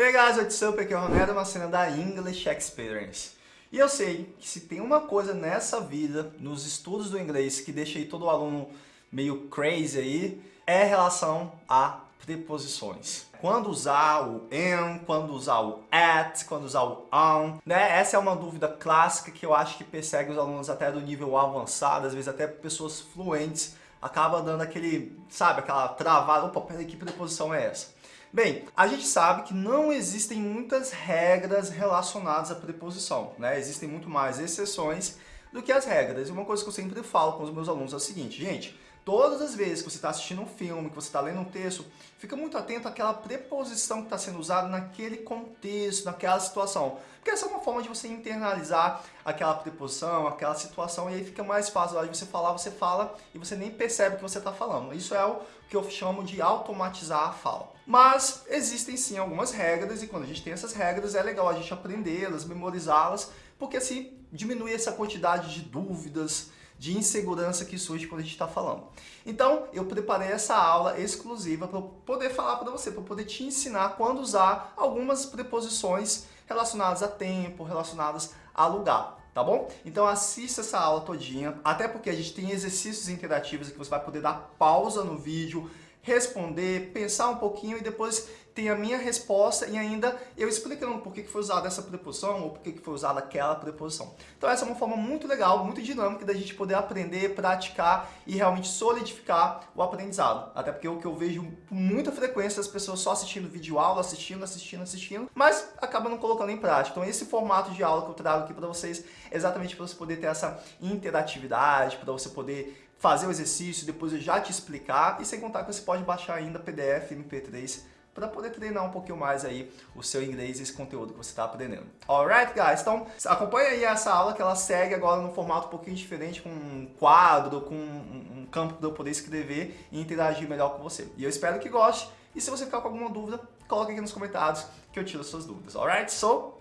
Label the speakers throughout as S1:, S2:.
S1: Hey guys, what's up? Aqui é o Ronaldo, uma cena da English Experience. E eu sei que se tem uma coisa nessa vida, nos estudos do inglês, que deixa aí todo aluno meio crazy aí, é relação a preposições. Quando usar o am, quando usar o at, quando usar o on, né? Essa é uma dúvida clássica que eu acho que persegue os alunos até do nível avançado, às vezes até pessoas fluentes, acaba dando aquele, sabe, aquela travada, opa, peraí, que preposição é essa? Bem, a gente sabe que não existem muitas regras relacionadas à preposição, né? Existem muito mais exceções do que as regras. E uma coisa que eu sempre falo com os meus alunos é o seguinte, gente, todas as vezes que você está assistindo um filme, que você está lendo um texto, fica muito atento àquela preposição que está sendo usada naquele contexto, naquela situação. Porque essa é uma forma de você internalizar aquela preposição, aquela situação, e aí fica mais fácil. Na hora de você falar, você fala e você nem percebe o que você está falando. Isso é o que eu chamo de automatizar a fala. Mas existem sim algumas regras e quando a gente tem essas regras é legal a gente aprendê-las, memorizá-las, porque assim diminui essa quantidade de dúvidas, de insegurança que surge quando a gente está falando. Então, eu preparei essa aula exclusiva para poder falar para você, para poder te ensinar quando usar algumas preposições relacionadas a tempo, relacionadas a lugar tá bom? Então assista essa aula todinha, até porque a gente tem exercícios interativos que você vai poder dar pausa no vídeo, responder, pensar um pouquinho e depois tem a minha resposta e ainda eu explicando por que foi usada essa preposição ou por que foi usada aquela preposição. Então essa é uma forma muito legal, muito dinâmica da gente poder aprender, praticar e realmente solidificar o aprendizado. Até porque o que eu vejo com muita frequência as pessoas só assistindo vídeo aula, assistindo, assistindo, assistindo, mas acabam não colocando em prática. Então esse formato de aula que eu trago aqui para vocês é exatamente para você poder ter essa interatividade, para você poder fazer o exercício, depois eu já te explicar, e sem contar que você pode baixar ainda PDF, MP3, para poder treinar um pouquinho mais aí o seu inglês e esse conteúdo que você está aprendendo. Alright, guys? Então, acompanha aí essa aula que ela segue agora num formato um pouquinho diferente, com um quadro, com um campo para eu poder escrever e interagir melhor com você. E eu espero que goste. E se você ficar com alguma dúvida, coloque aqui nos comentários que eu tiro as suas dúvidas. Alright? So,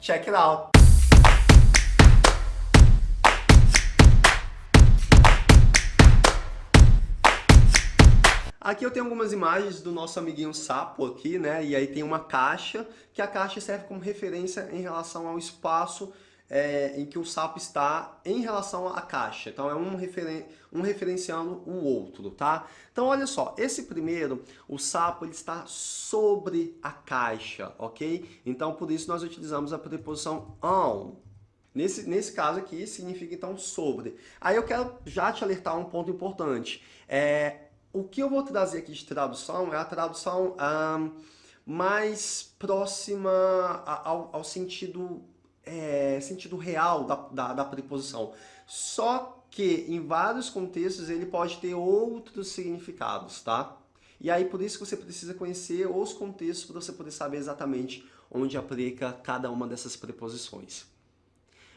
S1: check it out! Aqui eu tenho algumas imagens do nosso amiguinho sapo aqui, né? E aí tem uma caixa, que a caixa serve como referência em relação ao espaço é, em que o sapo está em relação à caixa. Então é um, referen um referenciando o outro, tá? Então olha só, esse primeiro, o sapo ele está sobre a caixa, ok? Então por isso nós utilizamos a preposição on. Nesse, nesse caso aqui significa então sobre. Aí eu quero já te alertar um ponto importante. É, o que eu vou trazer aqui de tradução é a tradução um, mais próxima ao, ao sentido, é, sentido real da, da, da preposição. Só que em vários contextos ele pode ter outros significados, tá? E aí por isso que você precisa conhecer os contextos para você poder saber exatamente onde aplica cada uma dessas preposições.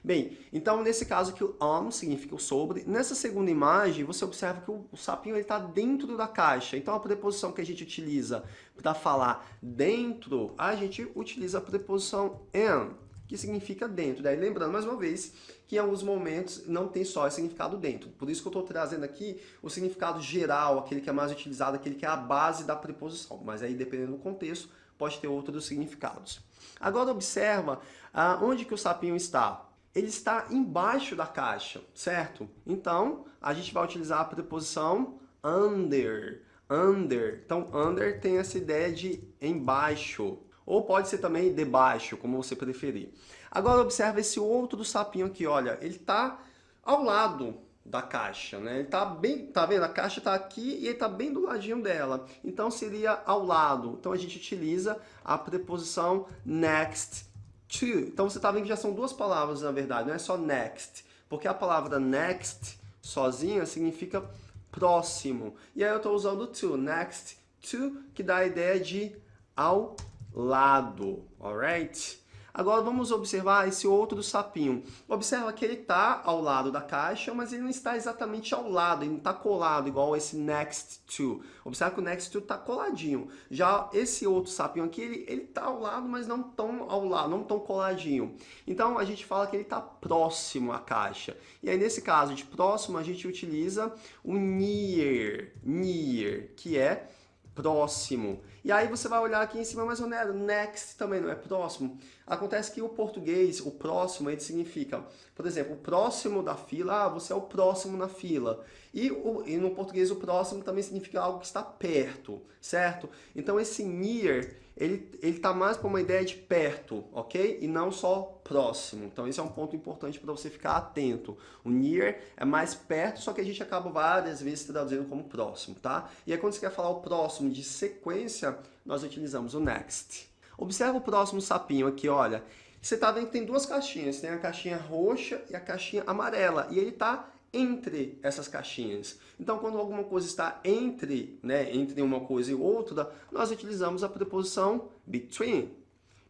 S1: Bem, então nesse caso aqui o on significa o sobre. Nessa segunda imagem, você observa que o, o sapinho está dentro da caixa. Então a preposição que a gente utiliza para falar dentro, a gente utiliza a preposição in, que significa dentro. Daí lembrando mais uma vez que em alguns momentos não tem só esse significado dentro. Por isso que eu estou trazendo aqui o significado geral, aquele que é mais utilizado, aquele que é a base da preposição. Mas aí dependendo do contexto, pode ter outros significados. Agora observa ah, onde que o sapinho está ele está embaixo da caixa, certo? Então, a gente vai utilizar a preposição under. Under. Então, under tem essa ideia de embaixo. Ou pode ser também debaixo, como você preferir. Agora, observa esse outro sapinho aqui, olha. Ele está ao lado da caixa, né? Ele tá bem, tá vendo? A caixa está aqui e ele está bem do ladinho dela. Então, seria ao lado. Então, a gente utiliza a preposição next to. Então você está vendo que já são duas palavras na verdade, não é só next. Porque a palavra next sozinha significa próximo. E aí eu estou usando to, next to, que dá a ideia de ao lado, alright? Agora vamos observar esse outro sapinho. Observa que ele está ao lado da caixa, mas ele não está exatamente ao lado, ele não está colado, igual esse next to. Observa que o next to está coladinho. Já esse outro sapinho aqui, ele está ao lado, mas não tão ao lado, não tão coladinho. Então a gente fala que ele está próximo à caixa. E aí nesse caso de próximo, a gente utiliza o near, near, que é próximo. E aí você vai olhar aqui em cima, mas não é next também, não é próximo. Acontece que o português, o próximo, ele significa, por exemplo, o próximo da fila, ah, você é o próximo na fila. E, o, e no português o próximo também significa algo que está perto, certo? Então esse near, ele está mais para uma ideia de perto, ok? E não só próximo. Então esse é um ponto importante para você ficar atento. O near é mais perto, só que a gente acaba várias vezes traduzindo como próximo, tá? E aí quando você quer falar o próximo de sequência, nós utilizamos o next. Observa o próximo sapinho aqui, olha. Você está vendo que tem duas caixinhas, tem a caixinha roxa e a caixinha amarela. E ele está entre essas caixinhas. Então, quando alguma coisa está entre, né, entre uma coisa e outra, nós utilizamos a preposição between.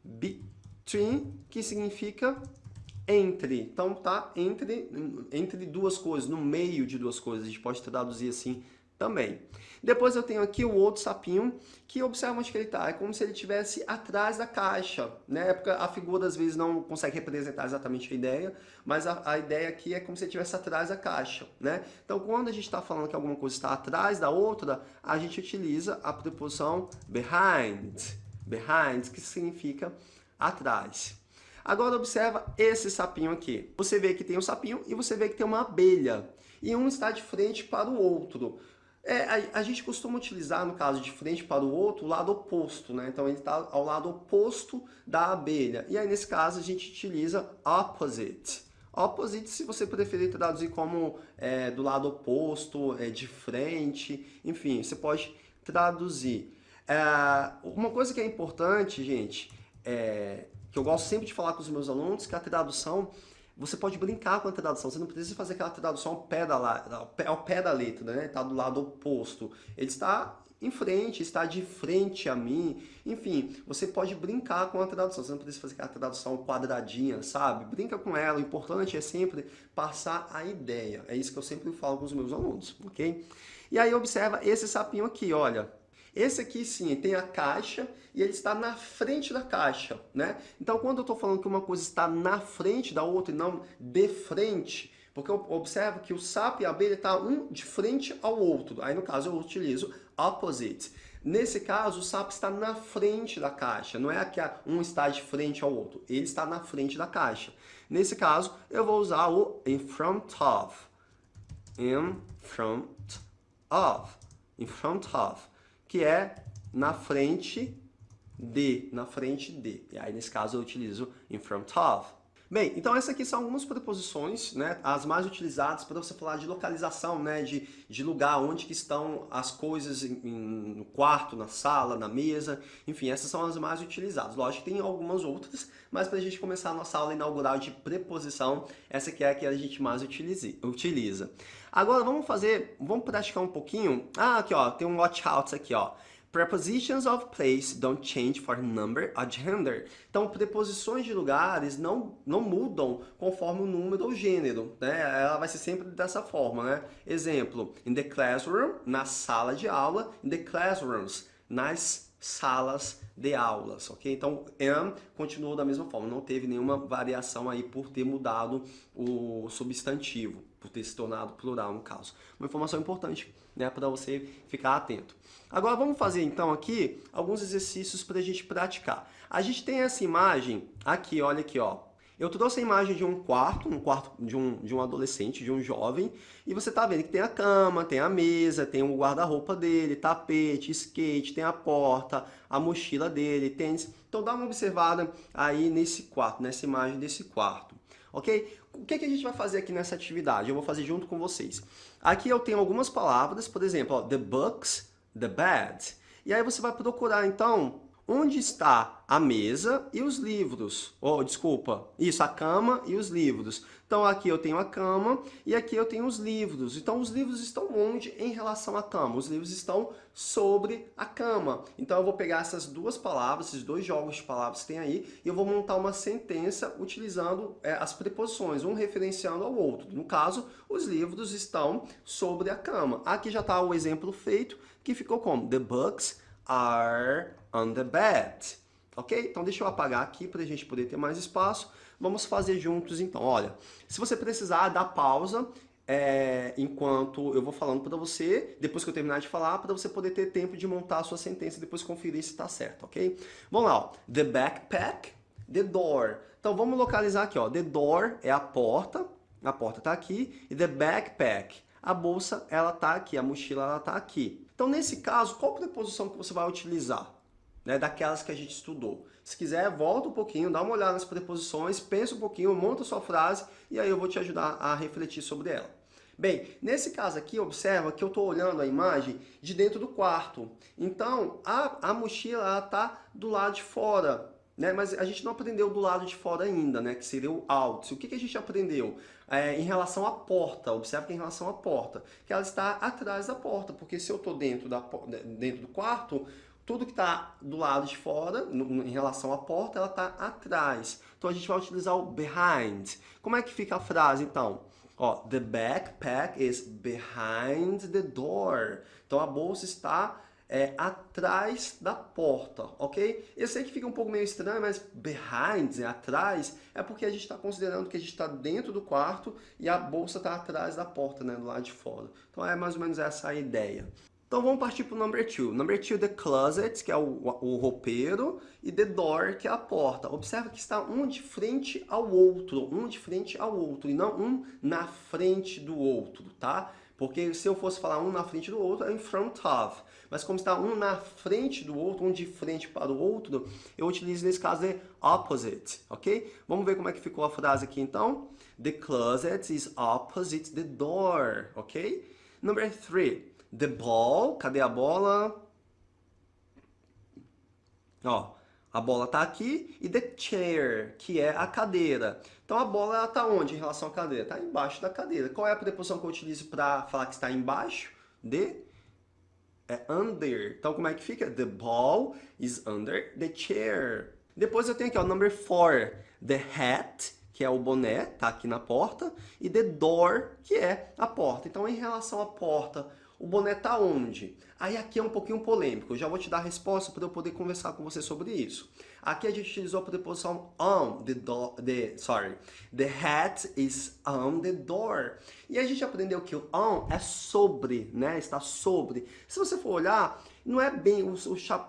S1: Between, que significa entre. Então, tá entre, entre duas coisas, no meio de duas coisas. A gente pode traduzir assim também. Depois eu tenho aqui o outro sapinho, que observa onde que ele está. É como se ele estivesse atrás da caixa. Né? Porque a figura às vezes não consegue representar exatamente a ideia, mas a, a ideia aqui é como se ele estivesse atrás da caixa. Né? Então quando a gente está falando que alguma coisa está atrás da outra, a gente utiliza a preposição behind. Behind, que significa atrás. Agora observa esse sapinho aqui. Você vê que tem um sapinho e você vê que tem uma abelha. E um está de frente para o outro. É, a, a, gente costuma utilizar, no caso de frente para o outro, o lado oposto, né? Então ele está ao lado oposto da abelha. E aí nesse caso a gente utiliza opposite. Opposite, se você preferir traduzir como é, do lado oposto, é, de frente, enfim, você pode traduzir. É, uma coisa que é importante, gente, é, que eu gosto sempre de falar com os meus alunos, que a tradução você pode brincar com a tradução, você não precisa fazer aquela tradução ao pé da, ao pé, ao pé da letra, né? Está do lado oposto. Ele está em frente, está de frente a mim. Enfim, você pode brincar com a tradução, você não precisa fazer aquela tradução quadradinha, sabe? Brinca com ela, o importante é sempre passar a ideia. É isso que eu sempre falo com os meus alunos, ok? E aí observa esse sapinho aqui, olha. Esse aqui sim, tem a caixa e ele está na frente da caixa, né? Então quando eu estou falando que uma coisa está na frente da outra e não de frente, porque eu observo que o sapo e a abelha estão tá um de frente ao outro. Aí no caso eu utilizo opposite. Nesse caso, o sapo está na frente da caixa, não é que um está de frente ao outro, ele está na frente da caixa. Nesse caso, eu vou usar o in front of. In front of. In front of que é na frente de, na frente de. E aí, nesse caso, eu utilizo in front of. Bem, então essas aqui são algumas preposições, né, as mais utilizadas para você falar de localização, né, de, de lugar onde que estão as coisas em, em, no quarto, na sala, na mesa, enfim, essas são as mais utilizadas. Lógico que tem algumas outras, mas para a gente começar a nossa aula inaugural de preposição, essa aqui é a que a gente mais utilize, utiliza. Agora vamos fazer, vamos praticar um pouquinho. Ah, aqui ó, tem um watch out aqui ó. Prepositions of place don't change for number or gender. Então, preposições de lugares não, não mudam conforme o número ou gênero, né? Ela vai ser sempre dessa forma, né? Exemplo, in the classroom, na sala de aula, in the classrooms, nas salas de aulas, ok? Então, am continuou da mesma forma, não teve nenhuma variação aí por ter mudado o substantivo, por ter se tornado plural no caso. Uma informação importante, né, para você ficar atento. Agora vamos fazer então aqui alguns exercícios para a gente praticar. A gente tem essa imagem aqui, olha aqui, ó. Eu trouxe a imagem de um quarto, um quarto de um, de um adolescente, de um jovem, e você está vendo que tem a cama, tem a mesa, tem o guarda-roupa dele, tapete, skate, tem a porta, a mochila dele, tênis. Então dá uma observada aí nesse quarto, nessa imagem desse quarto, ok? O que, que a gente vai fazer aqui nessa atividade? Eu vou fazer junto com vocês. Aqui eu tenho algumas palavras, por exemplo, ó, the books, the bed. E aí você vai procurar, então, onde está a mesa e os livros. Oh, desculpa, isso, a cama e os livros. Então aqui eu tenho a cama e aqui eu tenho os livros. Então os livros estão onde em relação à cama? Os livros estão sobre a cama. Então eu vou pegar essas duas palavras, esses dois jogos de palavras que tem aí, e eu vou montar uma sentença utilizando é, as preposições, um referenciando ao outro. No caso, os livros estão sobre a cama. Aqui já está o exemplo feito, que ficou como? The books are on the bed. Ok? Então deixa eu apagar aqui para a gente poder ter mais espaço. Vamos fazer juntos então. Olha, se você precisar dar pausa, é, enquanto eu vou falando para você, depois que eu terminar de falar, para você poder ter tempo de montar a sua sentença e depois conferir se está certo, ok? Vamos lá, ó. The backpack, the door. Então vamos localizar aqui, ó. The door é a porta, a porta está aqui, e the backpack, a bolsa, ela está aqui, a mochila, ela está aqui. Então nesse caso, qual preposição que você vai utilizar? Né, daquelas que a gente estudou. Se quiser, volta um pouquinho, dá uma olhada nas preposições, pensa um pouquinho, monta sua frase e aí eu vou te ajudar a refletir sobre ela. Bem, nesse caso aqui, observa que eu estou olhando a imagem de dentro do quarto. Então, a, a mochila está do lado de fora, né? mas a gente não aprendeu do lado de fora ainda, né? que seria o out. O que, que a gente aprendeu? É, em relação à porta, observa que em relação à porta, que ela está atrás da porta, porque se eu estou dentro, dentro do quarto, tudo que está do lado de fora, no, em relação à porta, ela está atrás. Então a gente vai utilizar o behind. Como é que fica a frase então? Ó, the backpack is behind the door. Então a bolsa está é, atrás da porta, ok? Eu sei que fica um pouco meio estranho, mas behind, é atrás, é porque a gente está considerando que a gente está dentro do quarto e a bolsa está atrás da porta, né, do lado de fora. Então é mais ou menos essa a ideia. Então vamos partir para o number two. Number two, the closet, que é o, o roupeiro, e the door, que é a porta. Observa que está um de frente ao outro, um de frente ao outro, e não um na frente do outro, tá? Porque se eu fosse falar um na frente do outro, é in front of. Mas como está um na frente do outro, um de frente para o outro, eu utilizo nesse caso de opposite, ok? Vamos ver como é que ficou a frase aqui então. The closet is opposite the door, ok? Number three. The ball, cadê a bola? Ó, a bola tá aqui e the chair, que é a cadeira. Então a bola ela tá onde em relação à cadeira? Está embaixo da cadeira. Qual é a preposição que eu utilizo para falar que está embaixo? De é under. Então como é que fica? The ball is under the chair. Depois eu tenho aqui o number four, the hat, que é o boné, tá aqui na porta, e the door, que é a porta. Então em relação à porta, o boné está onde? Aí aqui é um pouquinho polêmico, eu já vou te dar a resposta para eu poder conversar com você sobre isso. Aqui a gente utilizou a preposição on the door, the, sorry, the hat is on the door. E a gente aprendeu que o on é sobre, né, está sobre. Se você for olhar, não é bem, o,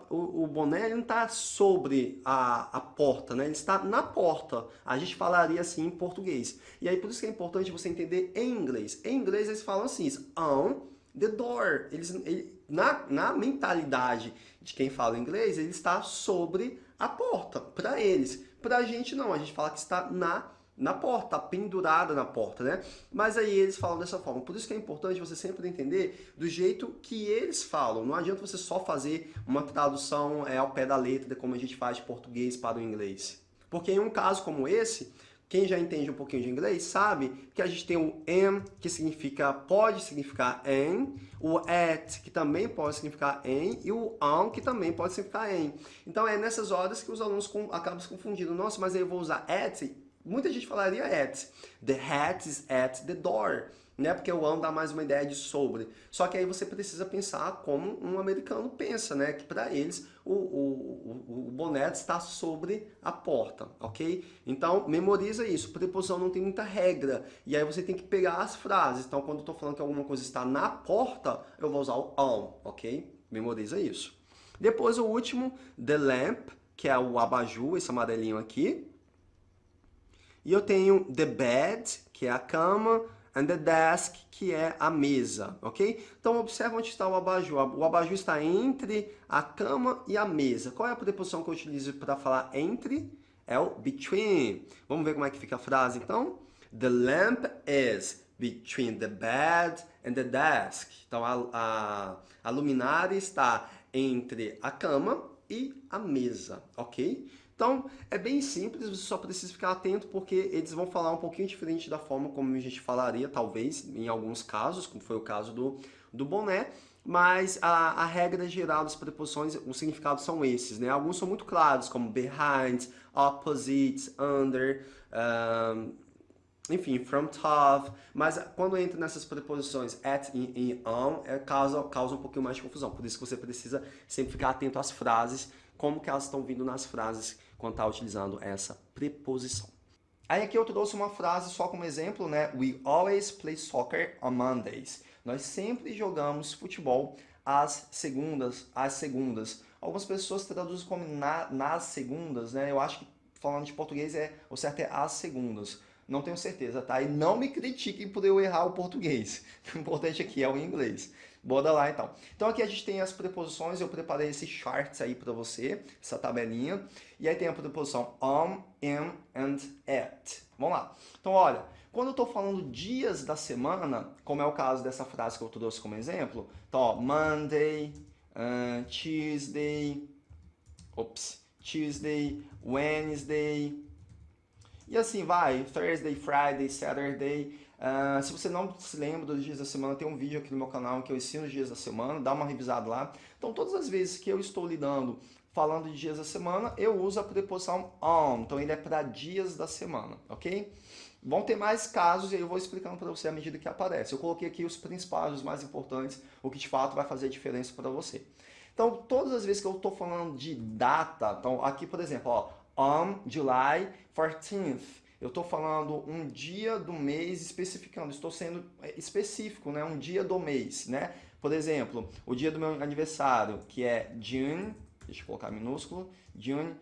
S1: o, o boné não está sobre a, a porta, né? ele está na porta. A gente falaria assim em português. E aí por isso que é importante você entender em inglês. Em inglês eles falam assim, on the door. Eles, ele, na, na mentalidade de quem fala inglês, ele está sobre a porta, para eles. Para a gente não, a gente fala que está na na porta, pendurada na porta, né? Mas aí eles falam dessa forma. Por isso que é importante você sempre entender do jeito que eles falam. Não adianta você só fazer uma tradução é, ao pé da letra, como a gente faz de português para o inglês. Porque em um caso como esse, quem já entende um pouquinho de inglês sabe que a gente tem o am, que significa, pode significar em, o at, que também pode significar em, e o on, que também pode significar em. Então é nessas horas que os alunos com, acabam se confundindo. Nossa, mas eu vou usar at? Muita gente falaria at. The hat is at the door né? Porque o on dá mais uma ideia de sobre. Só que aí você precisa pensar como um americano pensa, né? Que para eles o, o, o, boné está sobre a porta, ok? Então, memoriza isso. Preposição não tem muita regra. E aí você tem que pegar as frases. Então, quando eu estou falando que alguma coisa está na porta, eu vou usar o on, ok? Memoriza isso. Depois o último, the lamp, que é o abajur, esse amarelinho aqui. E eu tenho the bed, que é a cama, and the desk, que é a mesa, ok? Então, observa onde está o abajur. O abajur está entre a cama e a mesa. Qual é a preposição que eu utilizo para falar entre? É o between. Vamos ver como é que fica a frase, então? The lamp is between the bed and the desk. Então, a, a, a luminária está entre a cama e a mesa, ok? Então, é bem simples, você só precisa ficar atento porque eles vão falar um pouquinho diferente da forma como a gente falaria, talvez, em alguns casos, como foi o caso do, do boné, mas a, a regra geral das preposições, os significados são esses, né? Alguns são muito claros, como behind, opposite, under, um, enfim, from top, mas quando entra nessas preposições at e on, é, causa, causa um pouquinho mais de confusão, por isso que você precisa sempre ficar atento às frases, como que elas estão vindo nas frases quando está utilizando essa preposição. Aí aqui eu trouxe uma frase só como exemplo, né? We always play soccer on Mondays. Nós sempre jogamos futebol às segundas, às segundas. Algumas pessoas traduzem como na, nas segundas, né? Eu acho que falando de português é o certo é às segundas. Não tenho certeza, tá? E não me critiquem por eu errar o português. O importante aqui é o inglês. Bora lá então. Então aqui a gente tem as preposições, eu preparei esse charts aí para você, essa tabelinha. E aí tem a preposição on, in and at. Vamos lá. Então olha, quando eu estou falando dias da semana, como é o caso dessa frase que eu trouxe como exemplo, então ó, Monday, uh, Tuesday, ops, Tuesday, Wednesday, e assim vai, Thursday, Friday, Saturday. Uh, se você não se lembra dos dias da semana, tem um vídeo aqui no meu canal que eu ensino os dias da semana, dá uma revisada lá. Então todas as vezes que eu estou lidando falando de dias da semana, eu uso a preposição on. Então ele é para dias da semana, ok? Vão ter mais casos e eu vou explicando para você à medida que aparece. Eu coloquei aqui os principais, os mais importantes, o que de fato vai fazer diferença para você. Então, todas as vezes que eu estou falando de data, então aqui, por exemplo, ó, on July 14th. Eu estou falando um dia do mês especificando, estou sendo é, específico, né? um dia do mês. Né? Por exemplo, o dia do meu aniversário, que é June, deixa eu colocar minúsculo, June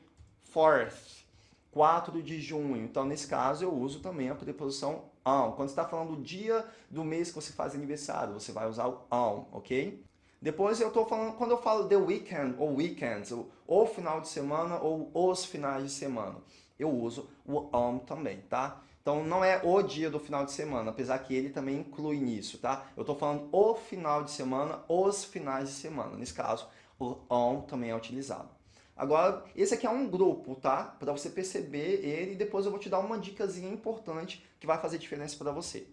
S1: 4th, 4 de junho. Então, nesse caso, eu uso também a preposição on. Quando você está falando do dia do mês que você faz aniversário, você vai usar o on, ok? Depois eu estou falando, quando eu falo the weekend ou weekends, ou, ou final de semana ou os finais de semana, eu uso o on também, tá? Então não é o dia do final de semana, apesar que ele também inclui nisso, tá? Eu estou falando o final de semana, os finais de semana. Nesse caso, o on também é utilizado. Agora, esse aqui é um grupo, tá? Para você perceber ele e depois eu vou te dar uma dicasinha importante que vai fazer diferença para você.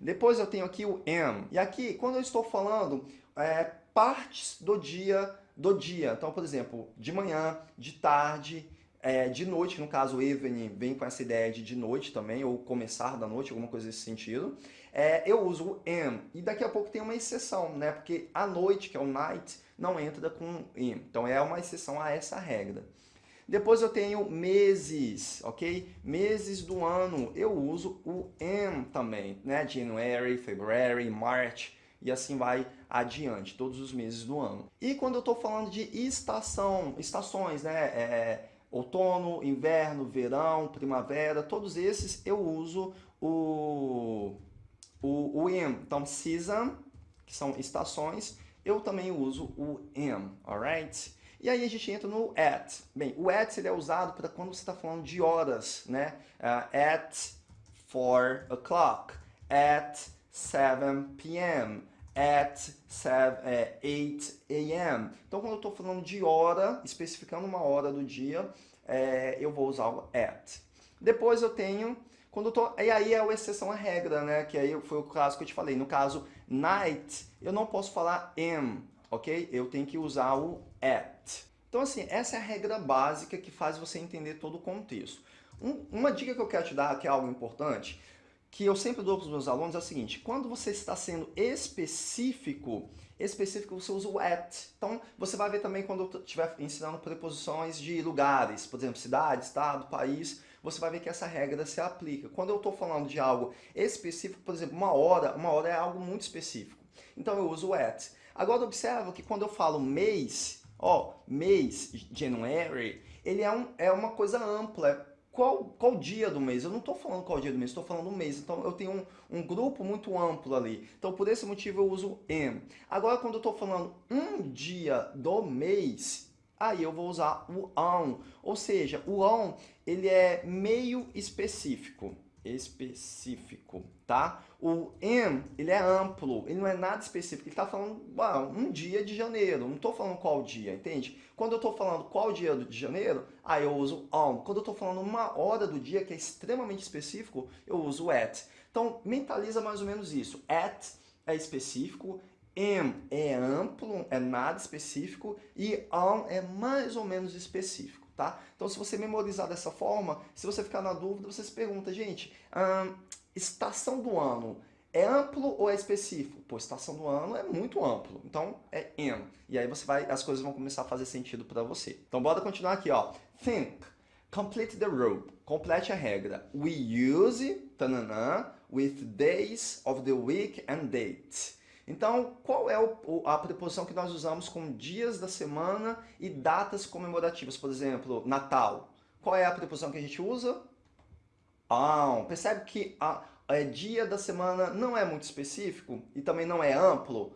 S1: Depois eu tenho aqui o am. E aqui, quando eu estou falando é, partes do dia, do dia. Então, por exemplo, de manhã, de tarde, é, de noite, no caso evening vem com essa ideia de de noite também, ou começar da noite, alguma coisa nesse sentido. É, eu uso o am, e daqui a pouco tem uma exceção, né? Porque a noite, que é o night, não entra com am. Então é uma exceção a essa regra. Depois eu tenho meses, ok? Meses do ano, eu uso o am também, né? January, February, March, e assim vai adiante, todos os meses do ano. E quando eu estou falando de estação, estações, né? É, outono, inverno, verão, primavera, todos esses eu uso o, o, o am. Então, season, que são estações, eu também uso o am, alright? E aí a gente entra no at. Bem, o at ele é usado para quando você está falando de horas, né? Uh, at 4 o'clock, at 7 p.m., at 7, é, 8 a.m. Então, quando eu estou falando de hora, especificando uma hora do dia, é, eu vou usar o at. Depois eu tenho, quando eu tô, e aí é a exceção à regra, né? Que aí foi o caso que eu te falei. No caso, night, eu não posso falar am, ok? Eu tenho que usar o at. Então, assim, essa é a regra básica que faz você entender todo o contexto. Um, uma dica que eu quero te dar, que é algo importante, que eu sempre dou para os meus alunos é o seguinte, quando você está sendo específico, específico você usa o at. Então, você vai ver também quando eu estiver ensinando preposições de lugares, por exemplo, cidade, estado, país, você vai ver que essa regra se aplica. Quando eu estou falando de algo específico, por exemplo, uma hora, uma hora é algo muito específico. Então, eu uso o at. Agora, observa que quando eu falo mês, ó, mês, January, ele é, um, é uma coisa ampla, qual, qual dia do mês? Eu não estou falando qual dia do mês, estou falando o mês. Então eu tenho um, um grupo muito amplo ali. Então por esse motivo eu uso am. Agora quando eu estou falando um dia do mês, aí eu vou usar o on. Ou seja, o on ele é meio específico específico, tá? O am, ele é amplo, ele não é nada específico, ele está falando ah, um dia de janeiro, não estou falando qual dia, entende? Quando eu estou falando qual dia de janeiro, aí eu uso on. Quando eu estou falando uma hora do dia, que é extremamente específico, eu uso at. Então, mentaliza mais ou menos isso. At é específico, am é amplo, é nada específico, e on é mais ou menos específico tá? Então, se você memorizar dessa forma, se você ficar na dúvida, você se pergunta, gente, hum, estação do ano é amplo ou é específico? Pô, estação do ano é muito amplo, então é in. E aí você vai, as coisas vão começar a fazer sentido para você. Então, bora continuar aqui, ó. Think. Complete the rule. Complete a regra. We use, tananã, with days of the week and date. Então, qual é a preposição que nós usamos com dias da semana e datas comemorativas? Por exemplo, Natal. Qual é a preposição que a gente usa? On. Percebe que a, a dia da semana não é muito específico e também não é amplo?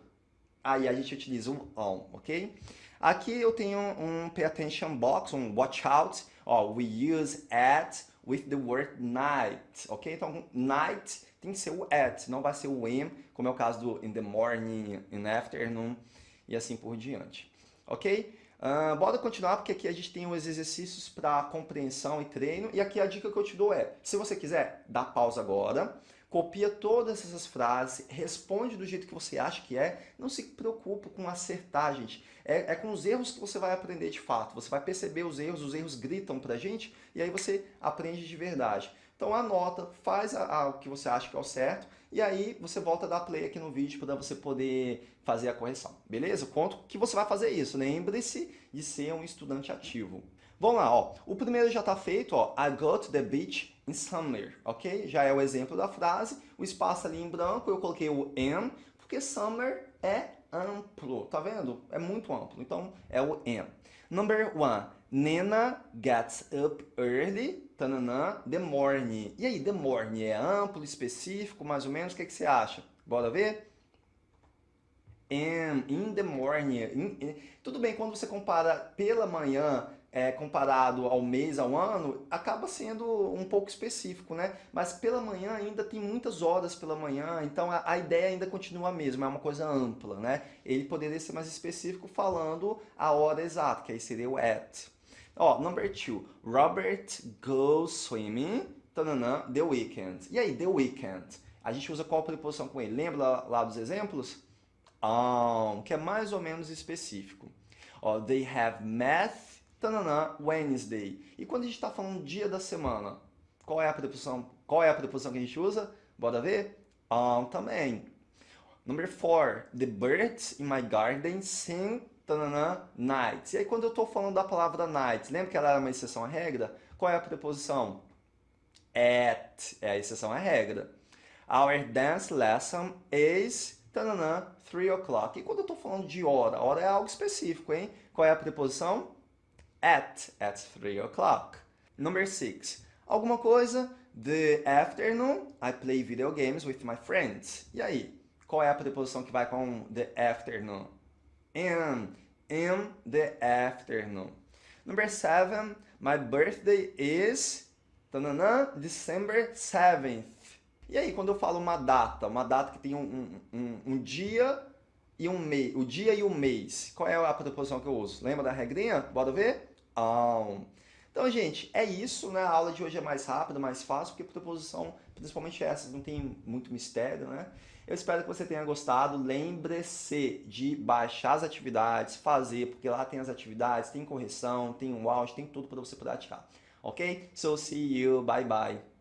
S1: Aí a gente utiliza o on, ok? Aqui eu tenho um pay attention box, um watch out. Ó, we use at with the word night, ok? Então, night tem que ser o at, não vai ser o am, como é o caso do in the morning, in afternoon e assim por diante, ok? Uh, bora continuar, porque aqui a gente tem os exercícios para compreensão e treino, e aqui a dica que eu te dou é, se você quiser, dá pausa agora, copia todas essas frases, responde do jeito que você acha que é, não se preocupe com acertar, gente. É, é, com os erros que você vai aprender de fato, você vai perceber os erros, os erros gritam pra gente, e aí você aprende de verdade. Então anota, faz a, a, o que você acha que é o certo, e aí você volta a dar play aqui no vídeo para você poder fazer a correção, beleza? Conto que você vai fazer isso, lembre-se de ser um estudante ativo. Vamos lá, ó. O primeiro já está feito, ó. I go to the beach in summer, ok? Já é o exemplo da frase. O espaço ali em branco, eu coloquei o am, porque summer é amplo, tá vendo? É muito amplo, então é o am. Number one, Nena gets up early, tananã, the morning. E aí, the morning é amplo, específico, mais ou menos? O que, é que você acha? Bora ver? Am, in the morning. In, in. Tudo bem, quando você compara pela manhã, é, comparado ao mês, ao ano, acaba sendo um pouco específico, né? Mas pela manhã ainda tem muitas horas pela manhã, então a, a, ideia ainda continua a mesma, é uma coisa ampla, né? Ele poderia ser mais específico falando a hora exata, que aí seria o at. Ó, number two, Robert goes swimming, tananã, the weekend. E aí, the weekend? A gente usa qual preposição com ele? Lembra lá, dos exemplos? On, que é mais ou menos específico. Ó, they have math tananã, Wednesday. E quando a gente está falando dia da semana, qual é a preposição, qual é a preposição que a gente usa? Bora ver? On também. Number four, the birds in my garden sing tananã, night. E aí quando eu estou falando da palavra night, lembra que ela era uma exceção à regra? Qual é a preposição? At, é a exceção à regra. Our dance lesson is tananã, 3 o'clock. E quando eu estou falando de hora, hora é algo específico, hein? Qual é a preposição? at, at 3 o'clock. Number 6. Alguma coisa, the afternoon, I play video games with my friends. E aí, qual é a preposição que vai com the afternoon? In, in the afternoon. Number 7, my birthday is, tananã, December 7th. E aí, quando eu falo uma data, uma data que tem um, um, um, um dia e um mês, o dia e o mês, qual é a preposição que eu uso? Lembra da regrinha? Bora ver? Então, gente, é isso, né? A aula de hoje é mais rápida, mais fácil, porque preposição, principalmente essas, não tem muito mistério, né? Eu espero que você tenha gostado. Lembre-se de baixar as atividades, fazer, porque lá tem as atividades, tem correção, tem um áudio, tem tudo para você praticar. Ok? So, see you. Bye, bye.